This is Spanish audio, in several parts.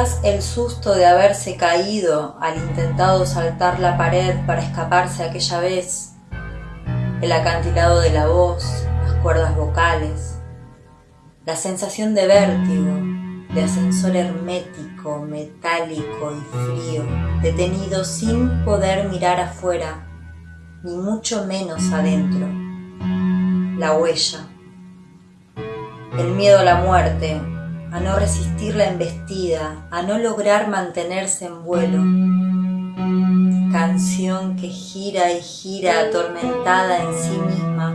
El susto de haberse caído al intentado saltar la pared para escaparse aquella vez, el acantilado de la voz, las cuerdas vocales, la sensación de vértigo, de ascensor hermético, metálico y frío, detenido sin poder mirar afuera, ni mucho menos adentro, la huella, el miedo a la muerte, a no resistir la embestida, a no lograr mantenerse en vuelo. Canción que gira y gira atormentada en sí misma,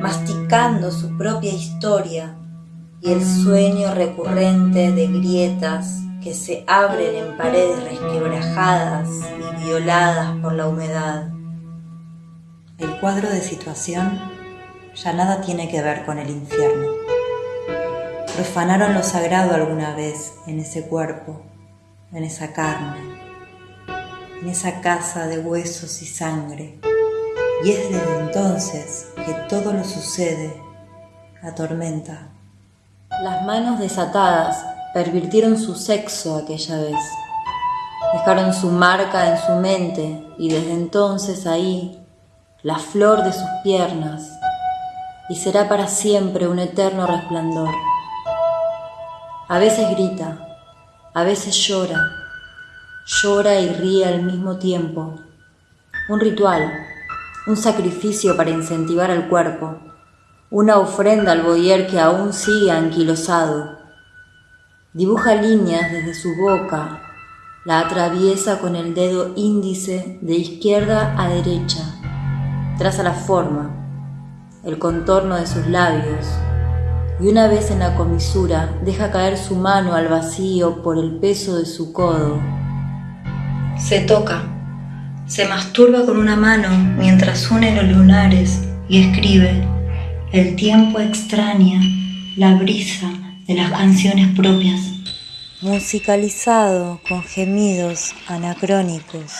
masticando su propia historia y el sueño recurrente de grietas que se abren en paredes resquebrajadas y violadas por la humedad. El cuadro de situación ya nada tiene que ver con el infierno profanaron lo sagrado alguna vez en ese cuerpo, en esa carne, en esa casa de huesos y sangre. Y es desde entonces que todo lo sucede, la tormenta. Las manos desatadas pervirtieron su sexo aquella vez. Dejaron su marca en su mente y desde entonces ahí, la flor de sus piernas, y será para siempre un eterno resplandor. A veces grita, a veces llora, llora y ríe al mismo tiempo. Un ritual, un sacrificio para incentivar al cuerpo, una ofrenda al boyer que aún sigue anquilosado. Dibuja líneas desde su boca, la atraviesa con el dedo índice de izquierda a derecha, traza la forma, el contorno de sus labios, y una vez en la comisura deja caer su mano al vacío por el peso de su codo. Se toca, se masturba con una mano mientras une los lunares y escribe, el tiempo extraña la brisa de las canciones propias. Musicalizado con gemidos anacrónicos.